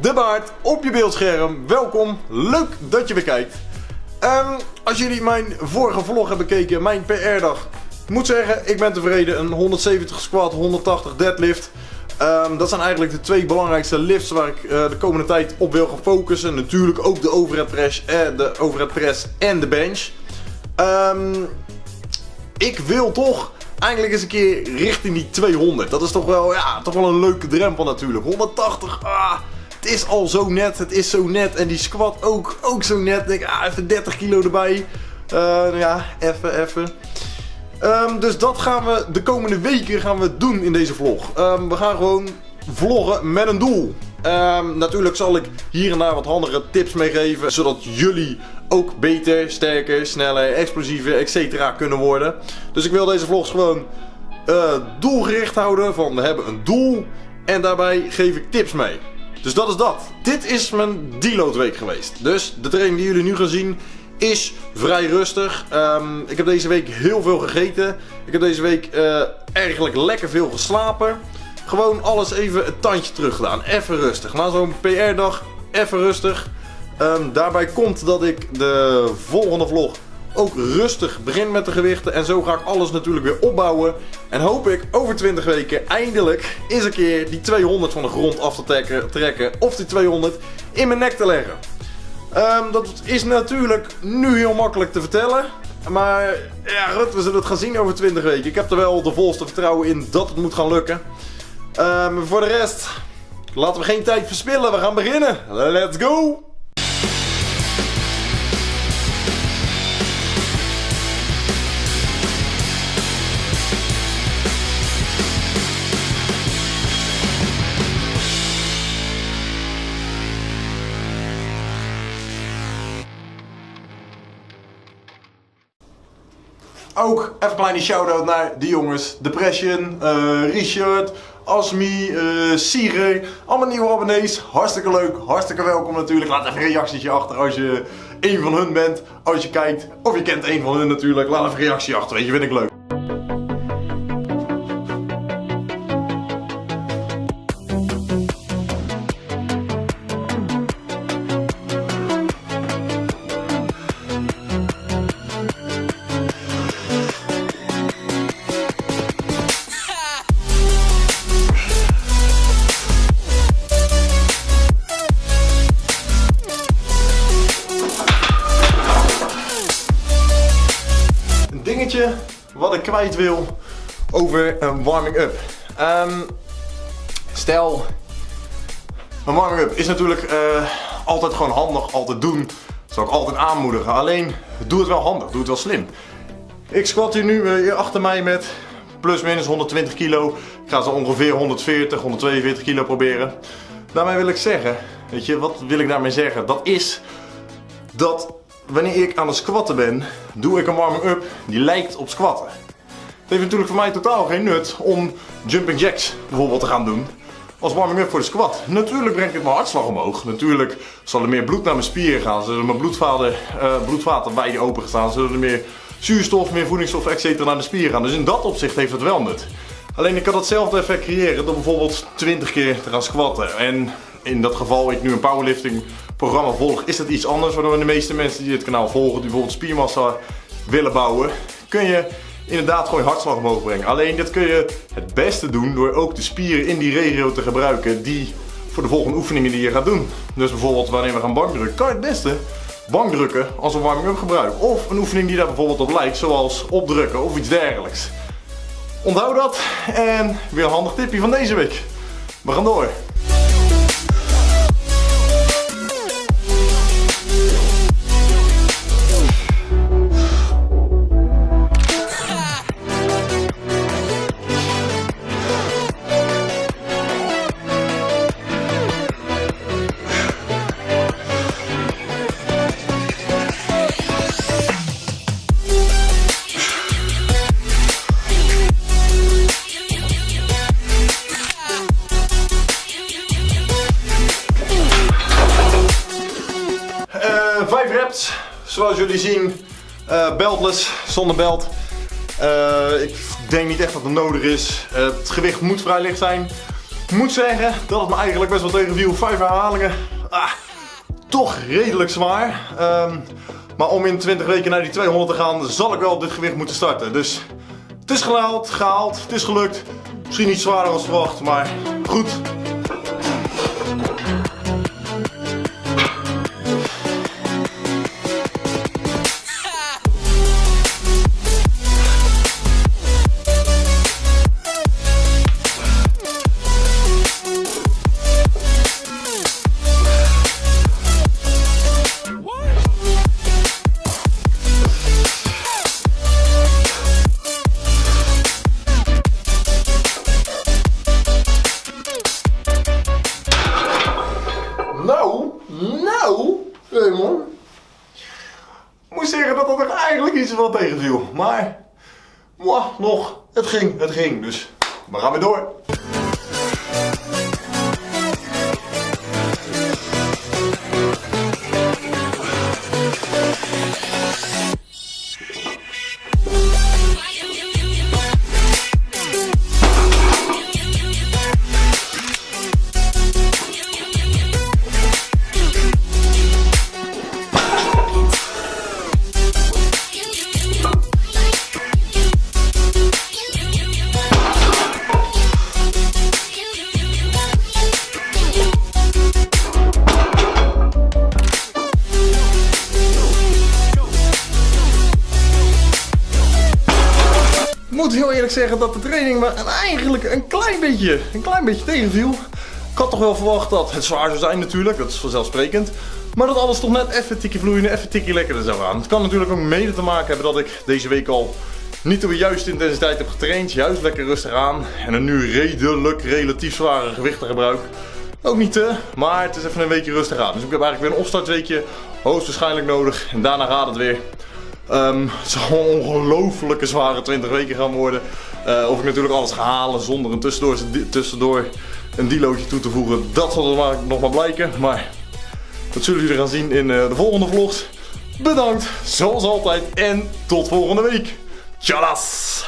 de baard op je beeldscherm. Welkom, leuk dat je weer kijkt. Ehm, als jullie mijn vorige vlog hebben bekeken, mijn PR-dag, moet zeggen, ik ben tevreden. Een 170 squat, 180 deadlift. Ehm, dat zijn eigenlijk de twee belangrijkste lifts waar ik eh, de komende tijd op wil gaan focussen. Natuurlijk ook de overhead press, eh, de overhead press en de bench. Ehm, ik wil toch eigenlijk eens een keer richting die 200. Dat is toch wel, ja, toch wel een leuke drempel natuurlijk. 180, ah, het is al zo net, het is zo net. En die squat ook, ook zo net. Denk, ah, even 30 kilo erbij. Uh, nou ja, even, even. Um, dus dat gaan we de komende weken gaan we doen in deze vlog. Um, we gaan gewoon vloggen met een doel. Um, natuurlijk zal ik hier en daar wat handige tips meegeven. Zodat jullie ook beter, sterker, sneller, explosiever, etc. kunnen worden. Dus ik wil deze vlogs gewoon uh, doelgericht houden. Van we hebben een doel. En daarbij geef ik tips mee. Dus dat is dat. Dit is mijn deload week geweest. Dus de training die jullie nu gaan zien is vrij rustig. Um, ik heb deze week heel veel gegeten. Ik heb deze week uh, eigenlijk lekker veel geslapen. Gewoon alles even een tandje terug gedaan. Even rustig. Na zo'n PR-dag, even rustig. Um, daarbij komt dat ik de volgende vlog ook rustig begin met de gewichten. En zo ga ik alles natuurlijk weer opbouwen. En hoop ik over 20 weken eindelijk eens een keer die 200 van de grond af te trekken. Of die 200 in mijn nek te leggen. Um, dat is natuurlijk nu heel makkelijk te vertellen. Maar ja, Rut, we zullen het gaan zien over 20 weken. Ik heb er wel de volste vertrouwen in dat het moet gaan lukken. Um, voor de rest, laten we geen tijd verspillen. We gaan beginnen. Let's go! Ook even een kleine shout-out naar de jongens. Depression, uh, Richard, Asmi, uh, Sire. Allemaal nieuwe abonnees. Hartstikke leuk, hartstikke welkom natuurlijk. Laat even een reactietje achter als je een van hun bent. Als je kijkt, of je kent een van hun natuurlijk. Laat even een reactie achter, weet je, vind ik leuk. Wat ik kwijt wil over een warming-up. Um, stel, een warming-up is natuurlijk uh, altijd gewoon handig, altijd doen. Zou ik altijd aanmoedigen. Alleen, doe het wel handig, doe het wel slim. Ik squat hier nu uh, achter mij met plus minus 120 kilo. Ik ga zo ongeveer 140, 142 kilo proberen. Daarmee wil ik zeggen, weet je, wat wil ik daarmee zeggen? Dat is dat wanneer ik aan het squatten ben, doe ik een warming-up die lijkt op squatten. Het heeft natuurlijk voor mij totaal geen nut om jumping jacks bijvoorbeeld te gaan doen als warming-up voor de squat. Natuurlijk brengt het mijn hartslag omhoog. Natuurlijk zal er meer bloed naar mijn spieren gaan. Zullen mijn bloedvaten, uh, bloedvaten open gaan. Zullen er meer zuurstof, meer voedingsstof, etc. naar de spieren gaan. Dus in dat opzicht heeft het wel nut. Alleen ik kan datzelfde effect creëren door bijvoorbeeld 20 keer te gaan squatten. En in dat geval ik nu een powerlifting programma volg, is dat iets anders. Waardoor de meeste mensen die dit kanaal volgen, die bijvoorbeeld spiermassa willen bouwen, kun je inderdaad gewoon je hartslag omhoog brengen. Alleen dit kun je het beste doen door ook de spieren in die regio te gebruiken die voor de volgende oefeningen die je gaat doen. Dus bijvoorbeeld wanneer we gaan bankdrukken, kan je het beste bankdrukken als een warming-up gebruiken. Of een oefening die daar bijvoorbeeld op lijkt, zoals opdrukken of iets dergelijks. Onthoud dat en weer een handig tipje van deze week. We gaan door. Zoals jullie zien, uh, beltless, zonder belt. Uh, ik denk niet echt dat het nodig is. Uh, het gewicht moet vrij licht zijn. Moet zeggen dat het me eigenlijk best wel tegenviel. Vijf herhalingen. Ah, toch redelijk zwaar. Ehm, maar om in 20 weken naar die 200 te gaan, zal ik wel op dit gewicht moeten starten. Dus het is gehaald, gehaald, het is gelukt. Misschien niet zwaarder als verwacht, maar goed. Zeggen dat dat er eigenlijk iets wel tegenviel. Maar, mwah, nog, het ging, het ging. Dus we gaan weer door. Eerlijk zeggen dat de training me eigenlijk een klein beetje, een klein beetje tegenviel. Ik had toch wel verwacht dat het zwaar zou zijn natuurlijk, dat is vanzelfsprekend. Maar dat alles toch net even tikje vloeiende, even tikje lekkerder zou gaan. Het kan natuurlijk ook mede te maken hebben dat ik deze week al niet de juiste intensiteit heb getraind. Juist lekker rustig aan. En een nu redelijk relatief zware gewichten gebruik. Ook niet te, maar het is even een weekje rustig aan. Dus ik heb eigenlijk weer een opstartweekje hoogstwaarschijnlijk nodig. En daarna gaat het weer. Ehm, het zal een ongelofelijke zware 20 weken gaan worden. Eh, of ik natuurlijk alles ga halen zonder een tussendoor, tussendoor een delootje toe te voegen. Dat zal maar, nog maar blijken. Maar dat zullen jullie gaan zien in eh, de volgende vlogs. Bedankt, zoals altijd. En tot volgende week. Tjallas!